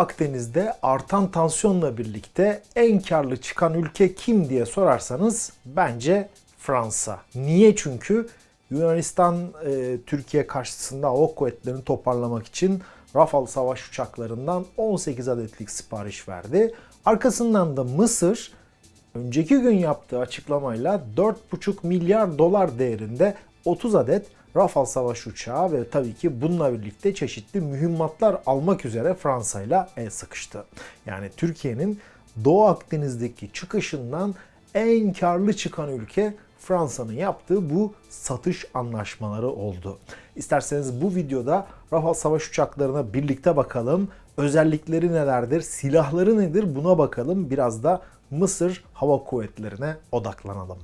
Akdeniz'de artan tansiyonla birlikte en karlı çıkan ülke kim diye sorarsanız bence Fransa. Niye? Çünkü Yunanistan e, Türkiye karşısında hava kuvvetlerini toparlamak için Rafale savaş uçaklarından 18 adetlik sipariş verdi. Arkasından da Mısır önceki gün yaptığı açıklamayla 4,5 milyar dolar değerinde 30 adet Rafale savaş uçağı ve tabii ki bununla birlikte çeşitli mühimmatlar almak üzere Fransa ile el sıkıştı. Yani Türkiye'nin Doğu Akdeniz'deki çıkışından en karlı çıkan ülke Fransa'nın yaptığı bu satış anlaşmaları oldu. İsterseniz bu videoda Rafale savaş uçaklarına birlikte bakalım. Özellikleri nelerdir, silahları nedir buna bakalım. Biraz da Mısır Hava Kuvvetleri'ne odaklanalım.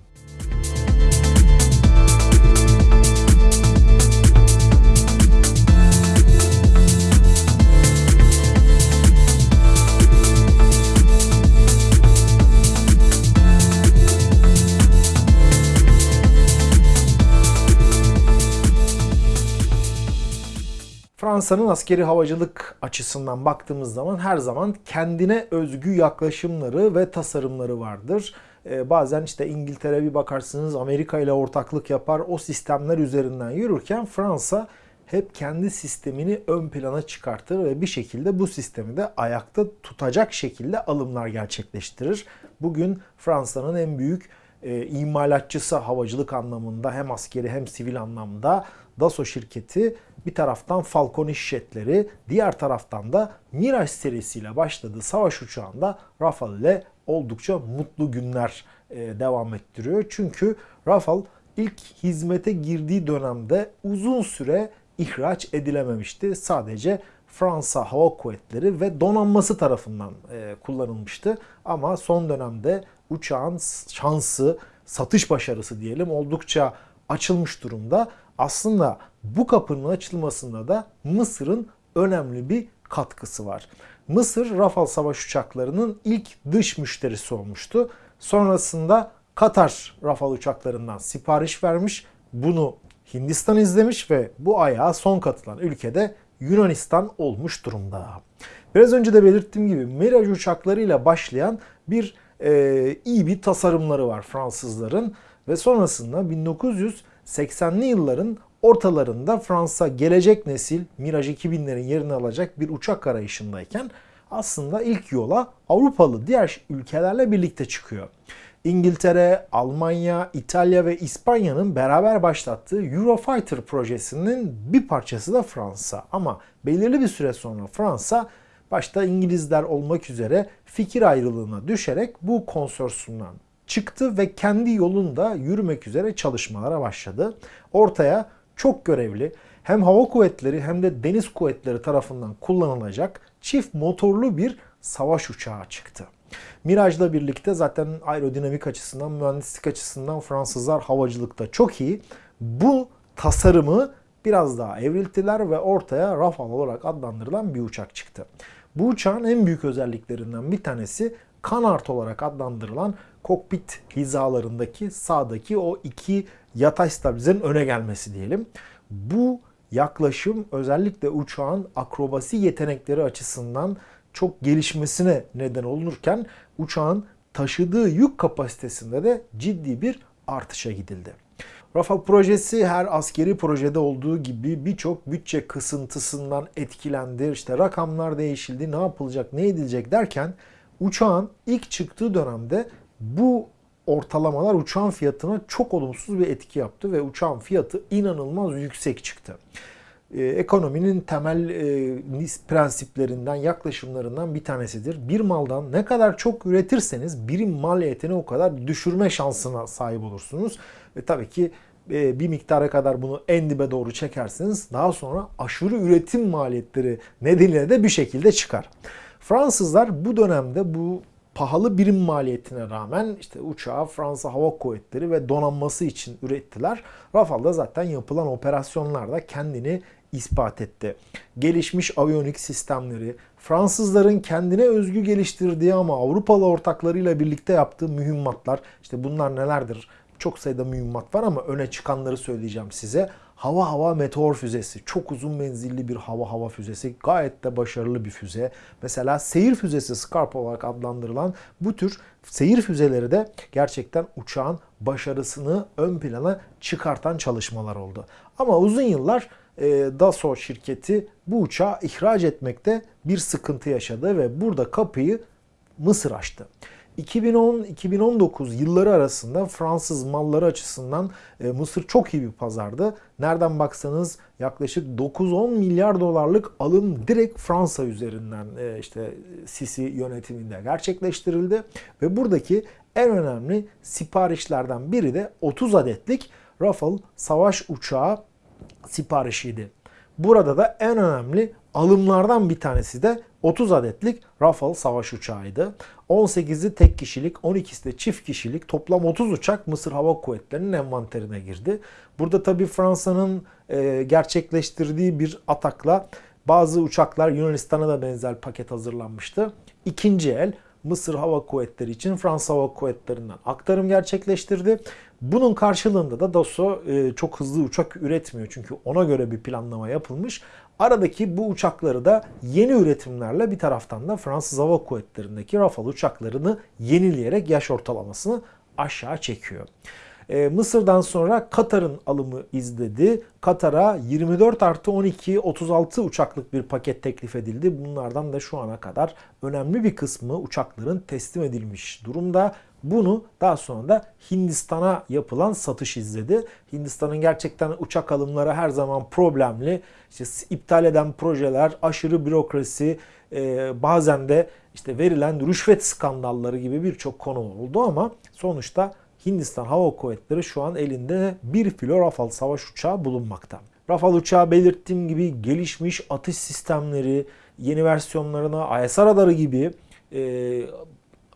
Fransa'nın askeri havacılık açısından baktığımız zaman her zaman kendine özgü yaklaşımları ve tasarımları vardır. Ee, bazen işte İngiltere bir bakarsınız Amerika ile ortaklık yapar o sistemler üzerinden yürürken Fransa hep kendi sistemini ön plana çıkartır ve bir şekilde bu sistemi de ayakta tutacak şekilde alımlar gerçekleştirir. Bugün Fransa'nın en büyük e, imalatçısı havacılık anlamında hem askeri hem sivil anlamda Dassault şirketi bir taraftan Falcon işletleri, diğer taraftan da Mirage serisiyle başladığı savaş uçağında Rafale ile oldukça mutlu günler e, devam ettiriyor. Çünkü Rafale ilk hizmete girdiği dönemde uzun süre ihraç edilememişti. Sadece Fransa Hava Kuvvetleri ve donanması tarafından e, kullanılmıştı. Ama son dönemde uçağın şansı, satış başarısı diyelim oldukça açılmış durumda. Aslında bu kapının açılmasında da Mısır'ın önemli bir katkısı var. Mısır Rafale savaş uçaklarının ilk dış müşterisi olmuştu. Sonrasında Katar Rafale uçaklarından sipariş vermiş. Bunu Hindistan izlemiş ve bu ayağa son katılan ülkede Yunanistan olmuş durumda. Biraz önce de belirttiğim gibi Mirage uçaklarıyla başlayan bir e, iyi bir tasarımları var Fransızların ve sonrasında 1980'li yılların ortalarında Fransa gelecek nesil Mirage 2000'lerin yerini alacak bir uçak arayışındayken aslında ilk yola Avrupalı diğer ülkelerle birlikte çıkıyor. İngiltere, Almanya, İtalya ve İspanya'nın beraber başlattığı Eurofighter projesinin bir parçası da Fransa. Ama belirli bir süre sonra Fransa başta İngilizler olmak üzere fikir ayrılığına düşerek bu konsorsiyumdan çıktı ve kendi yolunda yürümek üzere çalışmalara başladı. Ortaya çok görevli hem hava kuvvetleri hem de deniz kuvvetleri tarafından kullanılacak çift motorlu bir savaş uçağı çıktı. Mirage'la birlikte zaten aerodinamik açısından, mühendislik açısından Fransızlar havacılıkta çok iyi. Bu tasarımı biraz daha evrilttiler ve ortaya Rafale olarak adlandırılan bir uçak çıktı. Bu uçağın en büyük özelliklerinden bir tanesi kanart olarak adlandırılan kokpit hizalarındaki sağdaki o iki yatay stabilizenin öne gelmesi diyelim. Bu yaklaşım özellikle uçağın akrobasi yetenekleri açısından çok gelişmesine neden olurken uçağın taşıdığı yük kapasitesinde de ciddi bir artışa gidildi. Rafale projesi her askeri projede olduğu gibi birçok bütçe kısıntısından etkilendi. İşte rakamlar değişildi, ne yapılacak, ne edilecek derken uçağın ilk çıktığı dönemde bu ortalamalar uçağın fiyatına çok olumsuz bir etki yaptı ve uçağın fiyatı inanılmaz yüksek çıktı. Ee, ekonominin temel e, prensiplerinden, yaklaşımlarından bir tanesidir. Bir maldan ne kadar çok üretirseniz birim maliyetini o kadar düşürme şansına sahip olursunuz. Ve tabii ki e, bir miktara kadar bunu en dibe doğru çekerseniz daha sonra aşırı üretim maliyetleri nedeniyle de bir şekilde çıkar. Fransızlar bu dönemde bu pahalı birim maliyetine rağmen işte uçağı Fransa Hava Kuvvetleri ve donanması için ürettiler. Rafale'da zaten yapılan operasyonlarda kendini ispat etti. Gelişmiş aviyonik sistemleri, Fransızların kendine özgü geliştirdiği ama Avrupalı ortaklarıyla birlikte yaptığı mühimmatlar, işte bunlar nelerdir? Çok sayıda mühimmat var ama öne çıkanları söyleyeceğim size. Hava hava meteor füzesi. Çok uzun menzilli bir hava hava füzesi. Gayet de başarılı bir füze. Mesela seyir füzesi Scarp olarak adlandırılan bu tür seyir füzeleri de gerçekten uçağın başarısını ön plana çıkartan çalışmalar oldu. Ama uzun yıllar e, Dassault şirketi bu uçağı ihraç etmekte bir sıkıntı yaşadı ve burada kapıyı Mısır açtı. 2010-2019 yılları arasında Fransız malları açısından e, Mısır çok iyi bir pazardı. Nereden baksanız yaklaşık 9-10 milyar dolarlık alım direkt Fransa üzerinden e, işte Sisi yönetiminde gerçekleştirildi ve buradaki en önemli siparişlerden biri de 30 adetlik Rafale savaş uçağı siparişiydi. Burada da en önemli alımlardan bir tanesi de 30 adetlik Rafale savaş uçağıydı. 18'i tek kişilik, 12'si de çift kişilik toplam 30 uçak Mısır Hava Kuvvetleri'nin envanterine girdi. Burada tabi Fransa'nın e, gerçekleştirdiği bir atakla bazı uçaklar Yunanistan'a da benzer paket hazırlanmıştı. İkinci el Mısır Hava Kuvvetleri için Fransa Hava Kuvvetleri'nden aktarım gerçekleştirdi. Bunun karşılığında da Dassault e, çok hızlı uçak üretmiyor çünkü ona göre bir planlama yapılmış. Aradaki bu uçakları da yeni üretimlerle bir taraftan da Fransız Hava Kuvvetleri'ndeki Rafale uçaklarını yenileyerek yaş ortalamasını aşağı çekiyor. E, Mısır'dan sonra Katar'ın alımı izledi. Katar'a 24 artı 12 36 uçaklık bir paket teklif edildi. Bunlardan da şu ana kadar önemli bir kısmı uçakların teslim edilmiş durumda. Bunu daha sonra da Hindistan'a yapılan satış izledi. Hindistan'ın gerçekten uçak alımları her zaman problemli. İşte iptal eden projeler, aşırı bürokrasi, e, bazen de işte verilen rüşvet skandalları gibi birçok konu oldu ama sonuçta Hindistan Hava Kuvvetleri şu an elinde bir filo Rafale savaş uçağı bulunmakta. Rafale uçağı belirttiğim gibi gelişmiş atış sistemleri, yeni versiyonlarına IS radarı gibi e,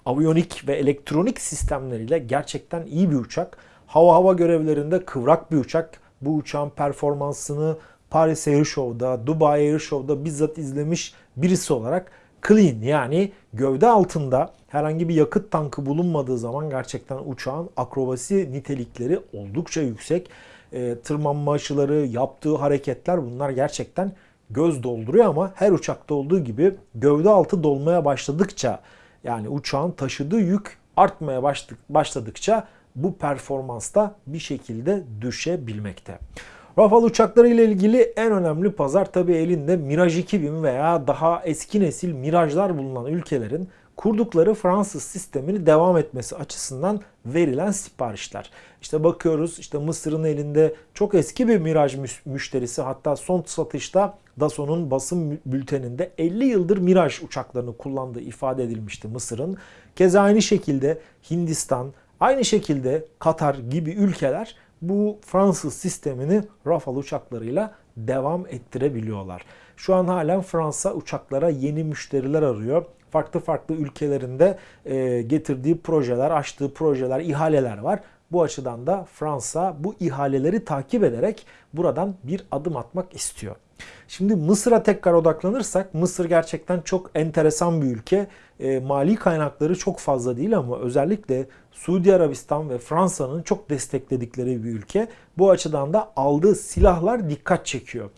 aviyonik ve elektronik sistemleriyle gerçekten iyi bir uçak. Hava hava görevlerinde kıvrak bir uçak. Bu uçağın performansını Paris Air Show'da, Dubai Air Show'da bizzat izlemiş birisi olarak clean yani gövde altında herhangi bir yakıt tankı bulunmadığı zaman gerçekten uçağın akrobasi nitelikleri oldukça yüksek. E, tırmanma açıları, yaptığı hareketler bunlar gerçekten göz dolduruyor ama her uçakta olduğu gibi gövde altı dolmaya başladıkça yani uçağın taşıdığı yük artmaya başladıkça bu performansta bir şekilde düşebilmekte. Rafale uçakları ile ilgili en önemli pazar tabi elinde Mirage 2000 veya daha eski nesil Mirage'lar bulunan ülkelerin kurdukları Fransız sistemini devam etmesi açısından verilen siparişler. İşte bakıyoruz işte Mısır'ın elinde çok eski bir Mirage müşterisi hatta son satışta Dassau'nun basın bülteninde 50 yıldır Mirage uçaklarını kullandığı ifade edilmişti Mısır'ın. Keza aynı şekilde Hindistan, aynı şekilde Katar gibi ülkeler bu Fransız sistemini Rafale uçaklarıyla devam ettirebiliyorlar. Şu an halen Fransa uçaklara yeni müşteriler arıyor. Farklı farklı ülkelerinde e, getirdiği projeler, açtığı projeler, ihaleler var. Bu açıdan da Fransa bu ihaleleri takip ederek buradan bir adım atmak istiyor. Şimdi Mısır'a tekrar odaklanırsak Mısır gerçekten çok enteresan bir ülke. E, mali kaynakları çok fazla değil ama özellikle Suudi Arabistan ve Fransa'nın çok destekledikleri bir ülke. Bu açıdan da aldığı silahlar dikkat çekiyor.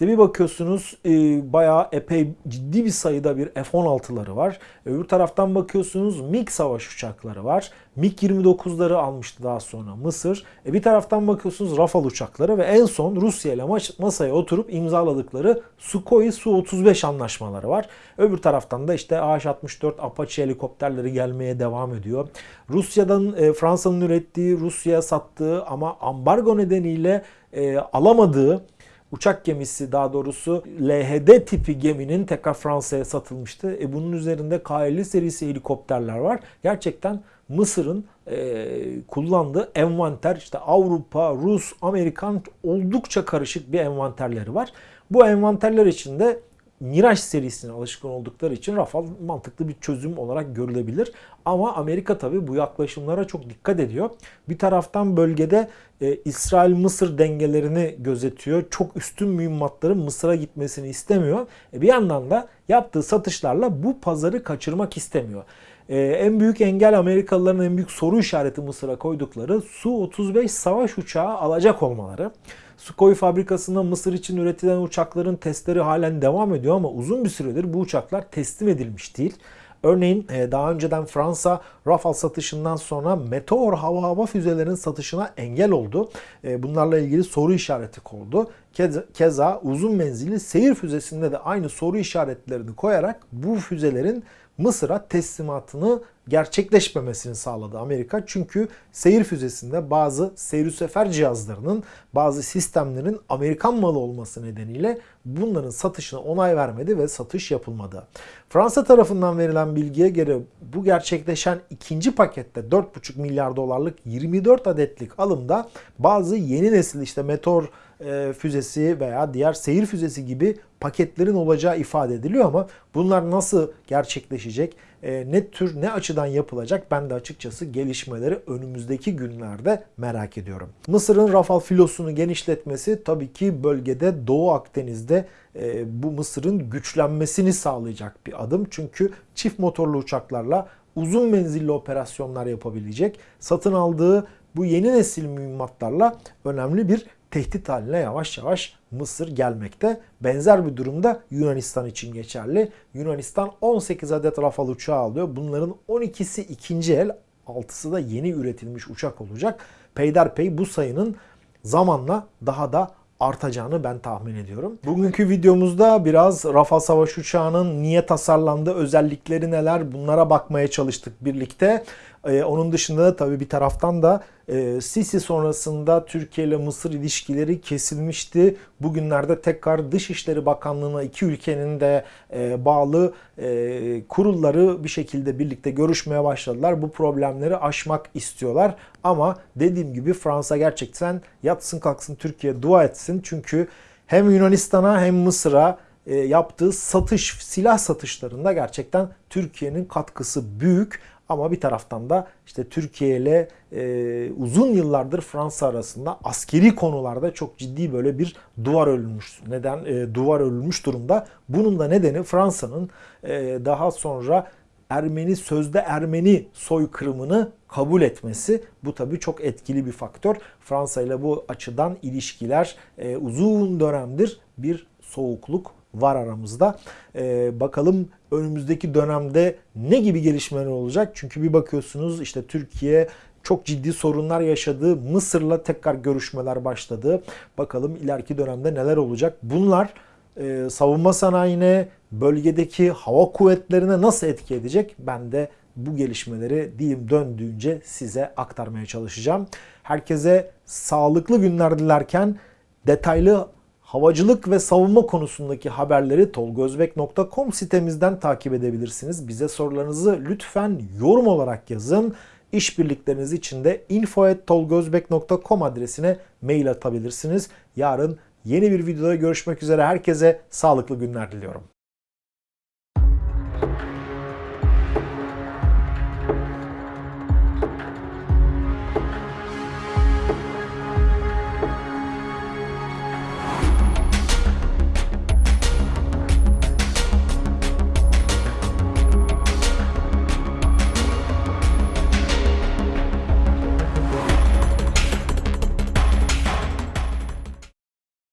İşte bir bakıyorsunuz e, bayağı epey ciddi bir sayıda bir F-16'ları var. Öbür taraftan bakıyorsunuz MiG savaş uçakları var. MiG-29'ları almıştı daha sonra Mısır. E, bir taraftan bakıyorsunuz Rafale uçakları ve en son Rusya ile masaya oturup imzaladıkları Sukhoi Su-35 anlaşmaları var. Öbür taraftan da işte AH-64 Apache helikopterleri gelmeye devam ediyor. Rusya'dan e, Fransa'nın ürettiği, Rusya'ya sattığı ama ambargo nedeniyle e, alamadığı uçak gemisi daha doğrusu LHD tipi geminin tekrar Fransa'ya satılmıştı. E bunun üzerinde K50 serisi helikopterler var. Gerçekten Mısır'ın e, kullandığı envanter işte Avrupa, Rus, Amerikan oldukça karışık bir envanterleri var. Bu envanterler içinde Mirage serisine alışkın oldukları için Rafale mantıklı bir çözüm olarak görülebilir. Ama Amerika tabi bu yaklaşımlara çok dikkat ediyor. Bir taraftan bölgede e, İsrail-Mısır dengelerini gözetiyor. Çok üstün mühimmatların Mısır'a gitmesini istemiyor. E, bir yandan da yaptığı satışlarla bu pazarı kaçırmak istemiyor. Ee, en büyük engel Amerikalıların en büyük soru işareti Mısır'a koydukları Su-35 savaş uçağı alacak olmaları. Sukhoi fabrikasında Mısır için üretilen uçakların testleri halen devam ediyor ama uzun bir süredir bu uçaklar teslim edilmiş değil. Örneğin e, daha önceden Fransa Rafale satışından sonra Meteor hava hava füzelerinin satışına engel oldu. E, Bunlarla ilgili soru işareti kondu. Keza- Keza uzun menzilli seyir füzesinde de aynı soru işaretlerini koyarak bu füzelerin Mısır'a teslimatını gerçekleşmemesini sağladı Amerika. Çünkü seyir füzesinde bazı seyir sefer cihazlarının, bazı sistemlerin Amerikan malı olması nedeniyle bunların satışına onay vermedi ve satış yapılmadı. Fransa tarafından verilen bilgiye göre bu gerçekleşen ikinci pakette 4,5 milyar dolarlık 24 adetlik alımda bazı yeni nesil işte Meteor e, füzesi veya diğer seyir füzesi gibi paketlerin olacağı ifade ediliyor ama bunlar nasıl gerçekleşecek, e, ne tür ne açıdan yapılacak ben de açıkçası gelişmeleri önümüzdeki günlerde merak ediyorum. Mısır'ın Rafal filosunu genişletmesi tabii ki bölgede Doğu Akdeniz'de e, bu Mısır'ın güçlenmesini sağlayacak bir adım. Çünkü çift motorlu uçaklarla uzun menzilli operasyonlar yapabilecek. Satın aldığı bu yeni nesil mühimmatlarla önemli bir tehdit haline yavaş yavaş Mısır gelmekte. Benzer bir durumda Yunanistan için geçerli. Yunanistan 18 adet Rafale uçağı alıyor. Bunların 12'si ikinci el, 6'sı da yeni üretilmiş uçak olacak. Peyderpey bu sayının zamanla daha da artacağını ben tahmin ediyorum. Bugünkü videomuzda biraz Rafale savaş uçağının niye tasarlandığı, özellikleri neler bunlara bakmaya çalıştık birlikte. Ee, onun dışında da tabii bir taraftan da e, Sisi sonrasında Türkiye ile Mısır ilişkileri kesilmişti. Bugünlerde tekrar Dışişleri Bakanlığı'na iki ülkenin de e, bağlı e, kurulları bir şekilde birlikte görüşmeye başladılar. Bu problemleri aşmak istiyorlar. Ama dediğim gibi Fransa gerçekten yatsın kalksın Türkiye dua etsin. Çünkü hem Yunanistan'a hem Mısır'a e, yaptığı satış, silah satışlarında gerçekten Türkiye'nin katkısı büyük. Ama bir taraftan da işte Türkiye ile e, uzun yıllardır Fransa arasında askeri konularda çok ciddi böyle bir duvar örülmüş. Neden e, duvar örülmüş durumda? Bunun da nedeni Fransa'nın e, daha sonra Ermeni sözde Ermeni soykırımını kabul etmesi. Bu tabii çok etkili bir faktör. Fransa ile bu açıdan ilişkiler e, uzun dönemdir bir soğukluk var aramızda. Ee, bakalım önümüzdeki dönemde ne gibi gelişmeler olacak? Çünkü bir bakıyorsunuz işte Türkiye çok ciddi sorunlar yaşadı. Mısır'la tekrar görüşmeler başladı. Bakalım ileriki dönemde neler olacak? Bunlar e, savunma sanayine, bölgedeki hava kuvvetlerine nasıl etki edecek? Ben de bu gelişmeleri dilim döndüğünce size aktarmaya çalışacağım. Herkese sağlıklı günler dilerken detaylı havacılık ve savunma konusundaki haberleri tolgozbek.com sitemizden takip edebilirsiniz. Bize sorularınızı lütfen yorum olarak yazın. İşbirlikleriniz için de info.tolgozbek.com adresine mail atabilirsiniz. Yarın yeni bir videoda görüşmek üzere. Herkese sağlıklı günler diliyorum.